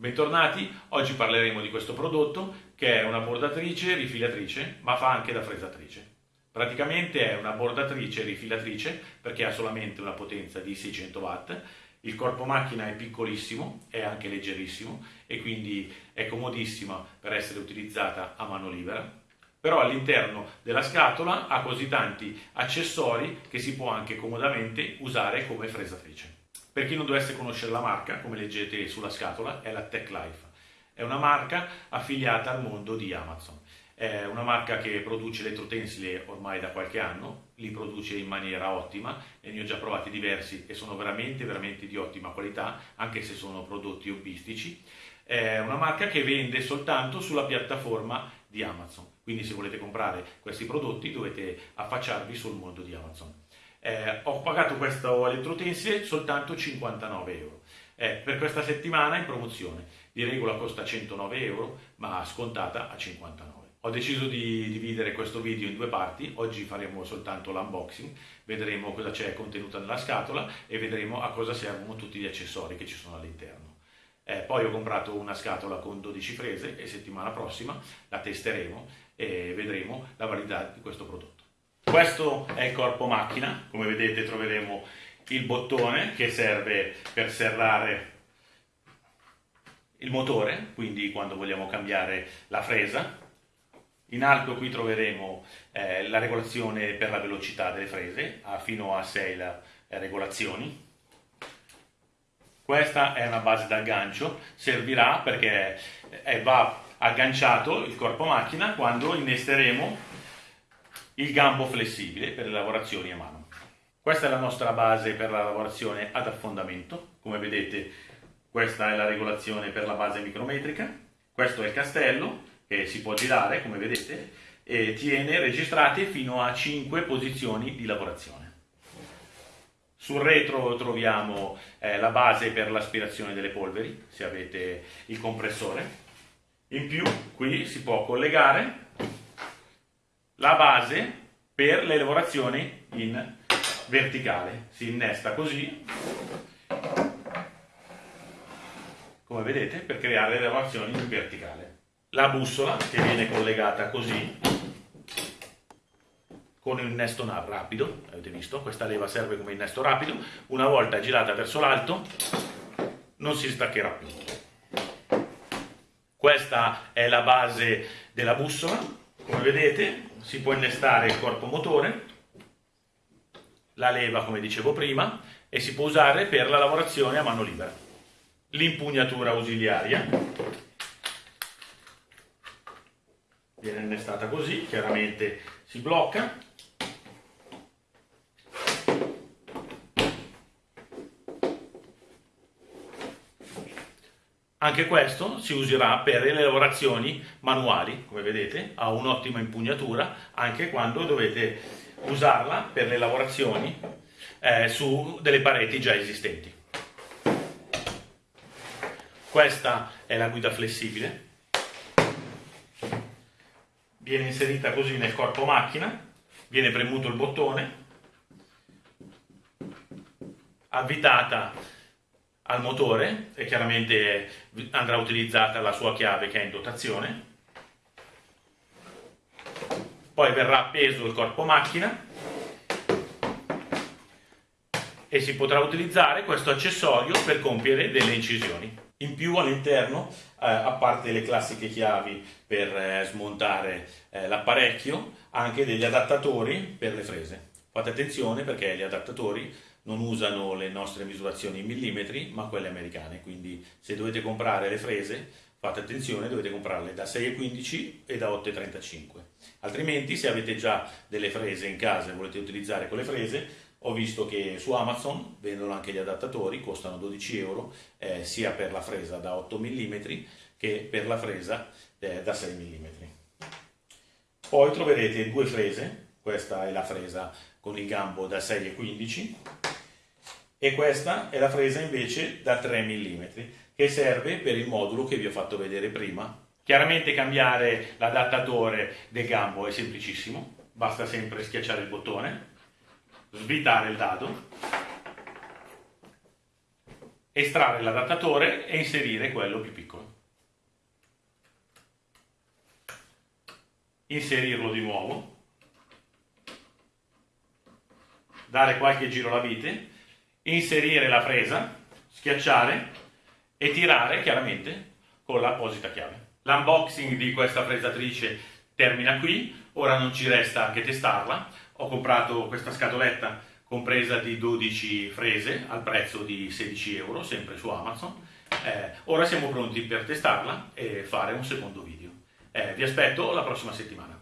Bentornati, oggi parleremo di questo prodotto che è una bordatrice rifilatrice ma fa anche da fresatrice. Praticamente è una bordatrice rifilatrice perché ha solamente una potenza di 600 watt, il corpo macchina è piccolissimo, è anche leggerissimo e quindi è comodissima per essere utilizzata a mano libera, però all'interno della scatola ha così tanti accessori che si può anche comodamente usare come fresatrice. Per chi non dovesse conoscere la marca, come leggete sulla scatola, è la Tech Life. È una marca affiliata al mondo di Amazon. È una marca che produce elettrotensili ormai da qualche anno, li produce in maniera ottima e ne ho già provati diversi e sono veramente, veramente di ottima qualità, anche se sono prodotti hobbistici. È una marca che vende soltanto sulla piattaforma di Amazon, quindi se volete comprare questi prodotti dovete affacciarvi sul mondo di Amazon. Eh, ho pagato questo elettrotensile soltanto 59 euro. Eh, per questa settimana in promozione, di regola costa 109 euro, ma scontata a 59. Ho deciso di dividere questo video in due parti, oggi faremo soltanto l'unboxing, vedremo cosa c'è contenuta nella scatola e vedremo a cosa servono tutti gli accessori che ci sono all'interno. Eh, poi ho comprato una scatola con 12 frese e settimana prossima la testeremo e vedremo la validità di questo prodotto. Questo è il corpo macchina, come vedete troveremo il bottone che serve per serrare il motore, quindi quando vogliamo cambiare la fresa. In alto qui troveremo eh, la regolazione per la velocità delle frese, ha fino a 6 la, eh, regolazioni. Questa è una base d'aggancio, servirà perché eh, va agganciato il corpo macchina quando innesteremo il gambo flessibile per le lavorazioni a mano. Questa è la nostra base per la lavorazione ad affondamento, come vedete questa è la regolazione per la base micrometrica, questo è il castello che si può girare come vedete e tiene registrate fino a 5 posizioni di lavorazione. Sul retro troviamo eh, la base per l'aspirazione delle polveri, se avete il compressore. In più qui si può collegare la base per le lavorazioni in verticale. Si innesta così, come vedete, per creare le lavorazioni in verticale. La bussola che viene collegata così, con un innesto rapido, avete visto, questa leva serve come innesto rapido, una volta girata verso l'alto non si staccherà più. Questa è la base della bussola, come vedete si può innestare il corpo motore, la leva come dicevo prima, e si può usare per la lavorazione a mano libera. L'impugnatura ausiliaria viene innestata così, chiaramente si blocca. Anche questo si userà per le lavorazioni manuali, come vedete, ha un'ottima impugnatura anche quando dovete usarla per le lavorazioni eh, su delle pareti già esistenti. Questa è la guida flessibile, viene inserita così nel corpo macchina, viene premuto il bottone, avvitata al motore e chiaramente andrà utilizzata la sua chiave che è in dotazione. Poi verrà appeso il corpo macchina e si potrà utilizzare questo accessorio per compiere delle incisioni. In più all'interno, eh, a parte le classiche chiavi per eh, smontare eh, l'apparecchio, anche degli adattatori per le frese. Fate attenzione perché gli adattatori non usano le nostre misurazioni in millimetri ma quelle americane, quindi se dovete comprare le frese fate attenzione, dovete comprarle da 6,15 e da 8,35. Altrimenti se avete già delle frese in casa e volete utilizzare quelle frese, ho visto che su Amazon vendono anche gli adattatori, costano 12 euro, eh, sia per la fresa da 8 mm che per la fresa eh, da 6 mm. Poi troverete due frese, questa è la fresa con il gambo da 6,15 e questa è la fresa invece da 3 mm che serve per il modulo che vi ho fatto vedere prima. Chiaramente cambiare l'adattatore del gambo è semplicissimo, basta sempre schiacciare il bottone, svitare il dado estrarre l'adattatore e inserire quello più piccolo. Inserirlo di nuovo, dare qualche giro alla vite, inserire la fresa, schiacciare e tirare chiaramente con l'apposita chiave. L'unboxing di questa fresatrice termina qui, ora non ci resta che testarla. Ho comprato questa scatoletta compresa di 12 frese al prezzo di 16 euro, sempre su Amazon. Eh, ora siamo pronti per testarla e fare un secondo video. Eh, vi aspetto la prossima settimana.